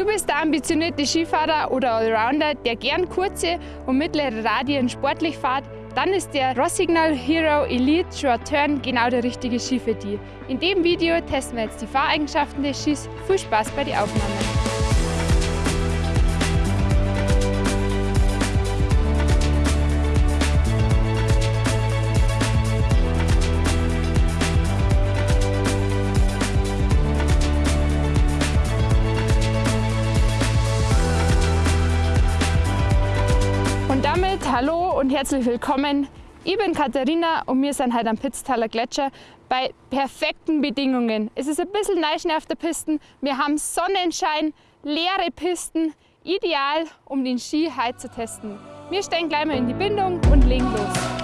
Du bist der ambitionierte Skifahrer oder Allrounder, der gern kurze und mittlere Radien sportlich fährt, dann ist der Rossignol Hero Elite Short Turn genau der richtige Ski für dich. In dem Video testen wir jetzt die Fahreigenschaften des Skis. Viel Spaß bei den Aufnahmen! hallo und herzlich willkommen. Ich bin Katharina und wir sind heute am Pitztaler Gletscher bei perfekten Bedingungen. Es ist ein bisschen Neischnee auf der Piste, wir haben Sonnenschein, leere Pisten, ideal um den Ski heute zu testen. Wir steigen gleich mal in die Bindung und legen los.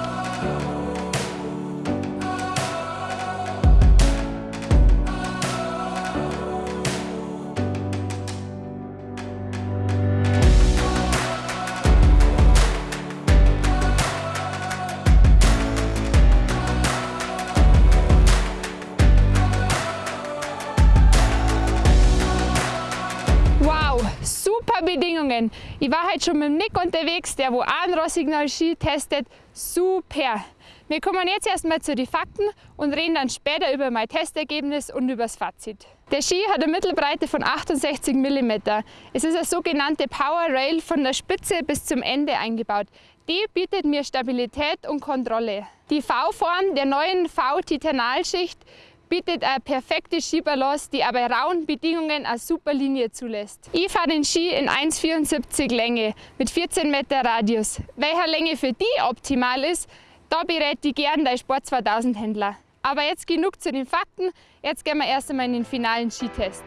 Bedingungen. Ich war heute schon mit dem Nick unterwegs, der wo Rossignol Ski testet. Super! Wir kommen jetzt erstmal zu den Fakten und reden dann später über mein Testergebnis und über das Fazit. Der Ski hat eine Mittelbreite von 68 mm. Es ist eine sogenannte Power Rail von der Spitze bis zum Ende eingebaut. Die bietet mir Stabilität und Kontrolle. Die V-Form der neuen V-Titanalschicht bietet eine perfekte Skibalance, die aber rauen Bedingungen eine super Linie zulässt. Ich fahre den Ski in 1,74 Länge mit 14 Meter Radius. Welcher Länge für die optimal ist, da berät ich gern der Sport 2000 Händler. Aber jetzt genug zu den Fakten, jetzt gehen wir erst einmal in den finalen Skitest.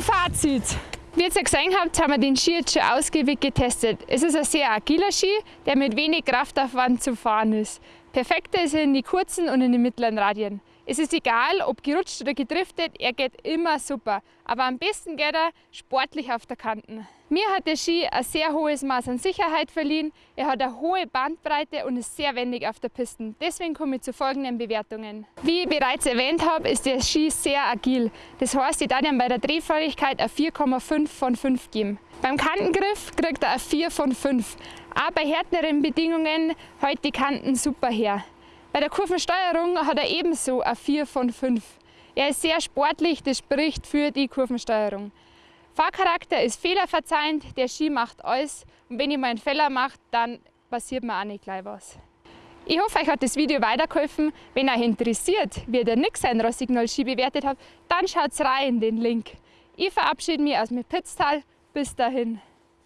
Fazit. Wie ihr gesehen habt, haben wir den Ski jetzt schon ausgiebig getestet. Es ist ein sehr agiler Ski, der mit wenig Kraftaufwand zu fahren ist. Perfekter ist er in die kurzen und in den mittleren Radien. Es ist egal, ob gerutscht oder gedriftet, er geht immer super. Aber am besten geht er sportlich auf der Kanten. Mir hat der Ski ein sehr hohes Maß an Sicherheit verliehen, er hat eine hohe Bandbreite und ist sehr wendig auf der Piste. Deswegen komme ich zu folgenden Bewertungen. Wie ich bereits erwähnt habe, ist der Ski sehr agil. Das heißt, ich darf ihm bei der Drehfähigkeit eine 4,5 von 5 geben. Beim Kantengriff kriegt er eine 4 von 5. Auch bei härteren Bedingungen hält die Kanten super her. Bei der Kurvensteuerung hat er ebenso eine 4 von 5. Er ist sehr sportlich, das spricht für die Kurvensteuerung. Fahrcharakter ist fehlerverzeihend, der Ski macht alles und wenn ich mal einen Fehler mache, dann passiert mir auch nicht gleich was. Ich hoffe, euch hat das Video weitergeholfen. Wenn euch interessiert, wie der Nick sein Rossignol Ski bewertet hat, dann schaut rein in den Link. Ich verabschiede mich aus dem Pitztal. Bis dahin.